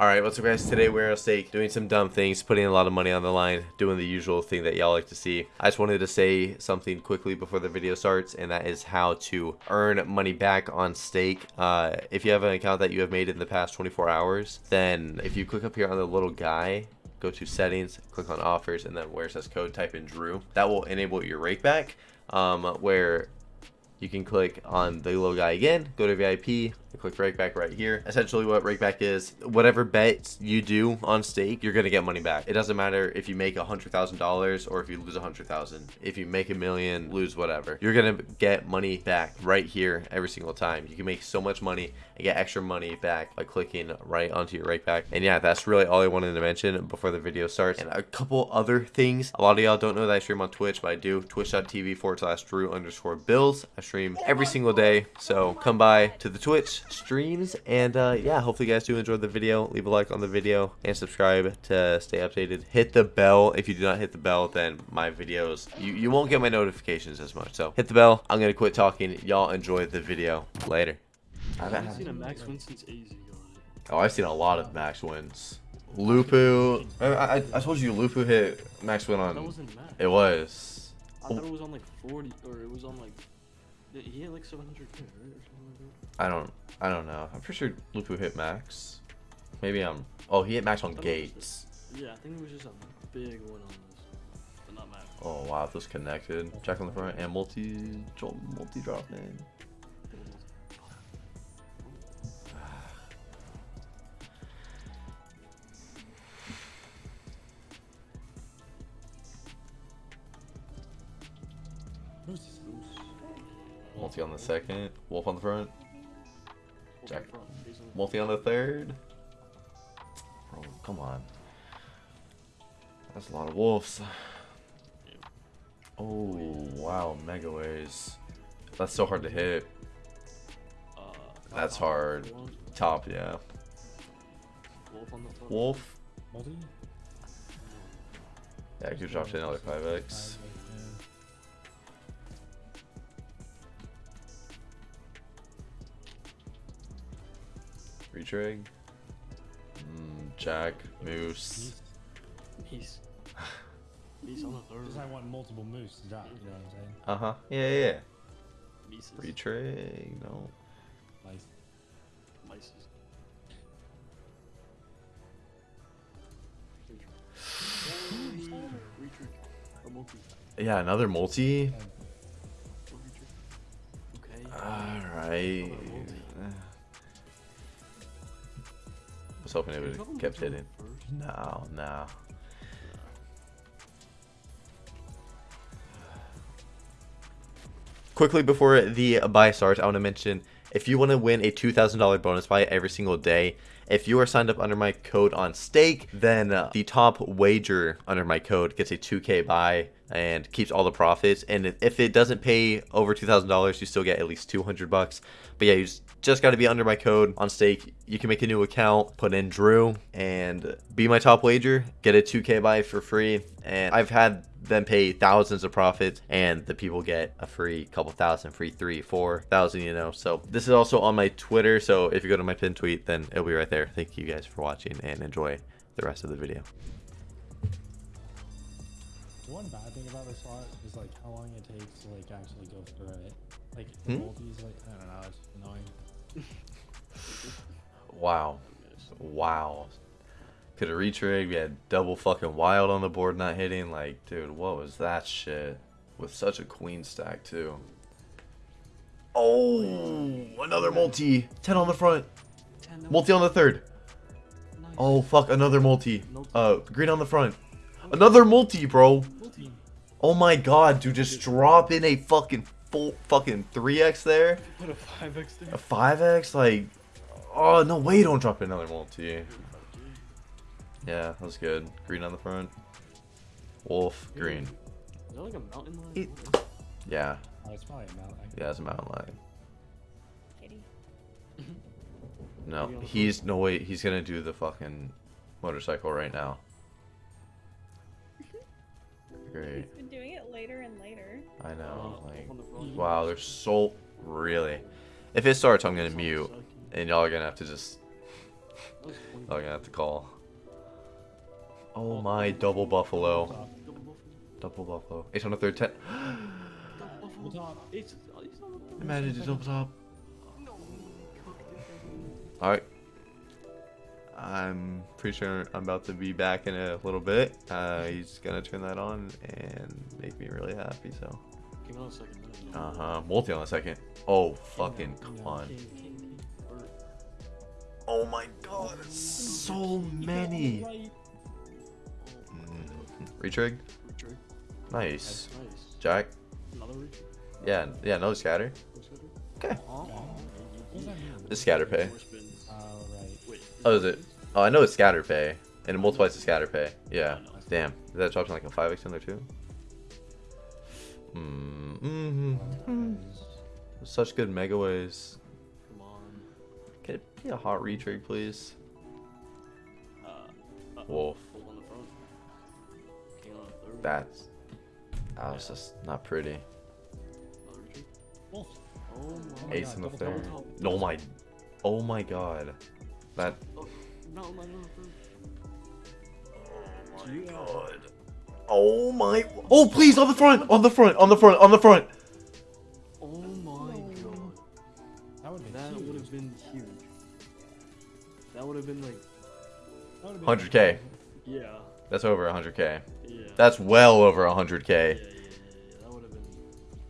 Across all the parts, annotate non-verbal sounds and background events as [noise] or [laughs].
Alright, what's up guys? Today we're at stake, doing some dumb things, putting a lot of money on the line, doing the usual thing that y'all like to see. I just wanted to say something quickly before the video starts, and that is how to earn money back on stake. Uh, if you have an account that you have made in the past 24 hours, then if you click up here on the little guy, go to settings, click on offers, and then where it says code, type in Drew. That will enable your rake back, um, where you can click on the little guy again, go to VIP, click rakeback right here. Essentially what rakeback is, whatever bets you do on stake, you're to get money back. It doesn't matter if you make a $100,000 or if you lose a 100,000. If you make a million, lose whatever. You're to get money back right here every single time. You can make so much money and get extra money back by clicking right onto your rakeback. And yeah, that's really all I wanted to mention before the video starts. And a couple other things. A lot of y'all don't know that I stream on Twitch, but I do. Twitch.tv forward slash Drew underscore Bills. I stream every single day. So come by to the Twitch streams. And uh, yeah, hopefully you guys do enjoy the video. Leave a like on the video and subscribe to stay updated. Hit the bell. If you do not hit the bell, then my videos, you, you won't get my notifications as much. So hit the bell. I'm going to quit talking. Y'all enjoy the video. Later. I haven't seen a max win since AZ Oh, I've seen a lot of max wins. Lupu. I, I, I told you Lupu hit max win on. That wasn't max. It was. I thought it was on like 40, or it was on like. He hit like 700k, right? Or something like that. I don't. I don't know. I'm pretty sure Lupu hit max. Maybe I'm. Oh, he hit max on I thought it was gates. just- Yeah, I think it was just a big win on this, but not max. Oh wow, those connected. Jack on the front and multi multi drop in. Multi on the second. Wolf on the front. Jack. Multi on the third. Bro, come on. That's a lot of wolves. Oh, wow, mega ways. That's so hard to hit. Uh, That's hard. Top, yeah. Wolf on the front. Wolf. Yeah, you dropped another 5x. Retrig. Mm, Jack, Moose. He's. He's on the third. Because I want multiple moose to drop, you know what I'm saying? Uh huh. Yeah, yeah, yeah. Mises. Retrig. No. Like, Mises. Retreat. Or multi. Yeah, another multi. Or retreat. Okay. Was hoping it would have kept hitting. No, no. Quickly before the buy starts, I want to mention if you want to win a $2,000 bonus buy every single day, if you are signed up under my code on stake, then the top wager under my code gets a 2k buy and keeps all the profits. And if it doesn't pay over $2,000, you still get at least 200 bucks. But yeah, you just, just got to be under my code on stake. You can make a new account, put in Drew, and be my top wager, get a 2k buy for free. And I've had them pay thousands of profits and the people get a free couple thousand free three four thousand you know so this is also on my twitter so if you go to my pin tweet then it'll be right there thank you guys for watching and enjoy the rest of the video one bad thing about this slot is like how long it takes to like actually go through it. Like Hmm? multis, like I don't know, it's annoying. [laughs] wow wow could have retrig we had double fucking wild on the board not hitting like dude what was that shit with such a queen stack too oh another multi 10 on the front Ten, multi on the third. Oh fuck, another multi. Multi. Uh, green on the front. Another multi, bro. Multi. Oh my god, dude, just drop in a fucking full fucking 3x there. Put a 5x there. A 5x, like, oh no way, don't drop another multi. Yeah, that was good. Green on the front. Wolf, green. Is that like a mountain lion? It- Yeah, Oh, it's probably a mountain. yeah, it's a mountain lion. Kitty. [laughs] No, Maybe on the he's no way. He's gonna do the fucking motorcycle right now. Great. He's been doing it later and later. I know. Uh, Like, the wow, they're so really. If it starts, I'm gonna mute, and y'all are gonna have to just That was 20. Oh, I'm gonna have to call. Oh my, double buffalo. Double buffalo. Double buffalo. Ace on the third ten. Double Full buffalo. top. It's, oh, it's not a double. Imagine just double top. No, he cooked it. Alright. I'm pretty sure I'm about to be back in a little bit. Uh, he's gonna turn that on and make me really happy, so. King on a second. Uh huh. Multi on a second. Oh, fucking come on. King, king, king. Or, Oh my god, so many. Right. Mm. Retrig? Retrig. Nice. Nice. Jack? Another retrig. Yeah, yeah, no scatter. Okay. Okay. What does that mean? It's scatter pay. Four spins. Oh, right. Wait. Oh, is it? Oh, I know it's scatter pay. And it multiplies to scatter pay. Yeah. Damn. Is That drops like a 5x in there too? Mm hmm. Mm. Such good mega ways. Come on. Can it be a hot retrig, please? Uh, uh, Wolf. Wolf on the front. King on a third. That's. That was just not pretty. Wolf. Oh my Ace God, in the third. Oh my. Oh my god. That. Oh, no, no, no, no. Oh my god. Oh my. Oh, please, on the front! On the front! On the front! On the front! Oh my god. That would have been That huge. been huge. That would have been like, been 100k. yeah, That's over 100k. yeah. That's well over 100k. yeah, yeah, yeah, That would have been.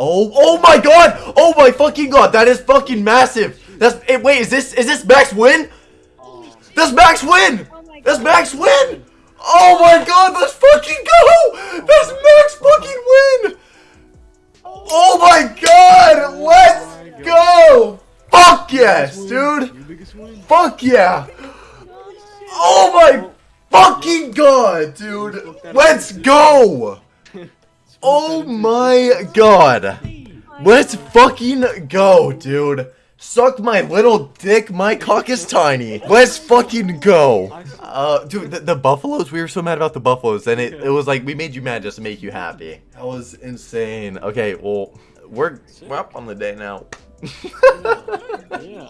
Oh, oh my god! Oh my fucking god! That is fucking massive! That's. eh, wait, is this is this max win? Oh, That's max win! Oh That's max win! Oh my god, let's fucking go! That's max fucking win! Oh my god! Let's go! Fuck yes, dude! Your biggest win. Fuck yeah! Oh my fucking god, dude! Let's go! [laughs] Oh, oh my god! Let's fucking go, dude! Suck my little dick, my cock is tiny. Let's fucking go. Uh, dude, the, the buffaloes, we were so mad about the buffaloes, and it, it was like, we made you mad just to make you happy. That was insane. Okay, well, we're, we're up on the day now. Yeah,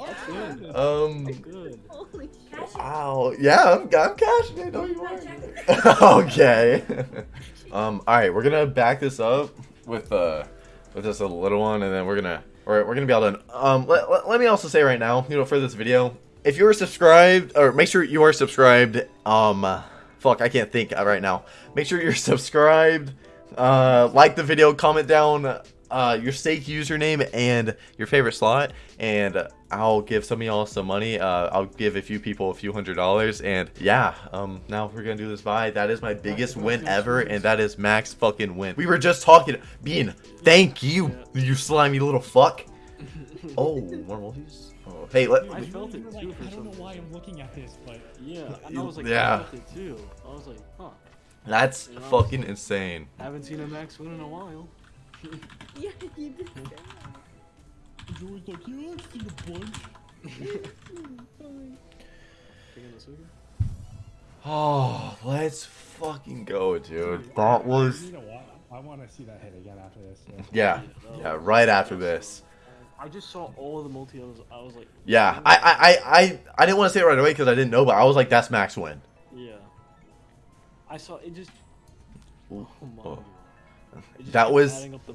um, Good. Holy shit. wow, yeah, I'm, I'm cashing it, don't you worry. [laughs] okay. [laughs] um, alright, we're gonna back this up with, uh, with just a little one, and then we're gonna, we're, we're gonna be all done. Um, let, let, let me also say right now, you know, for this video, if you are subscribed, or make sure you are subscribed, um, fuck, I can't think right now. Make sure you're [laughs] subscribed, uh, like the video, comment down, uh, your stake username and your favorite slot, and I'll give some of y'all some money. Uh, I'll give a few people a few hundred dollars, and yeah, um, now we're gonna do this buy. That is my biggest win ever, and that is max fucking win. We were just talking, Bean. Thank you, you slimy little fuck. [laughs] Oh, more multis. Oh, hey, let. I felt it too like, for I don't some know why I'm looking at this, but Yeah, and I was like, Yeah. I felt it too. I was like, huh. That's fucking insane. Haven't seen a max win in a while. Yeah, you did say that. Joey's like, yeah, I've seen a bunch. Taking the sugar? Oh, let's fucking go, dude. That was. You know what? I want to see that hit again after this. so. Yeah, yeah, right after this. I just saw all of the multi. I was, I was like, Yeah, I, I, I, I, I didn't want to say it right away because I didn't know, but I was like, that's max win. yeah. I saw it just. Oh my. oh. God. [laughs] It just That was- up the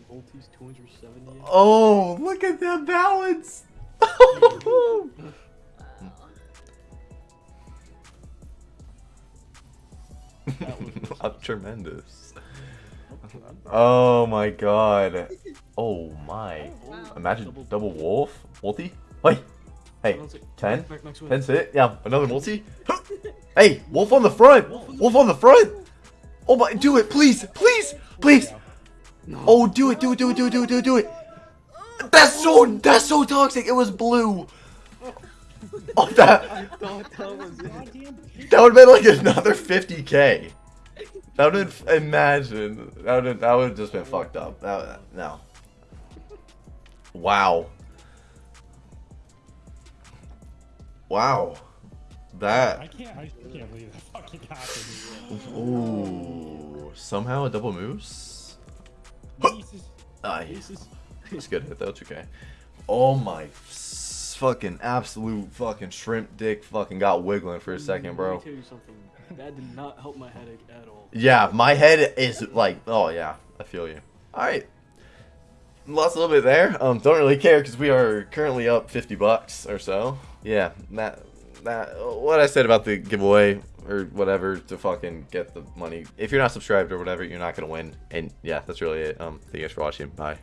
Oh, look at that balance. [laughs] That was tremendous. Oh my god. Oh my. Imagine double wolf. Multi? Wait. Hey, 10? 10 sit? Yeah, another multi? Hey, wolf on the front! Wolf on the front! Oh my, do it, please, please, please! Oh, do it, do it, do it, do it, do it, do it, do it! That's so, that's so toxic, it was blue! Oh, that, I thought that was it. Goddamn pig. that would've been like another 50k. That would've, imagine, that would've, that would've just been fucked up. That, no. Wow. Wow. That. I can't. I still can't believe that fucking happened. Ooh. Somehow a double moose? Jesus. Ah, Aces. It's good hit though, it's okay. Oh my fucking absolute fucking shrimp dick fucking got wiggling for a second, bro. Let me tell you something. That did not help my headache at all. Yeah, my head is like, oh yeah, I feel you. All right, lost a little bit there. Um, don't really care because we are currently up 50 bucks or so. Yeah, that that what I said about the giveaway or whatever to fucking get the money. If you're not subscribed or whatever, you're not gonna win. And yeah, that's really it. Um, thank you guys for watching. Bye.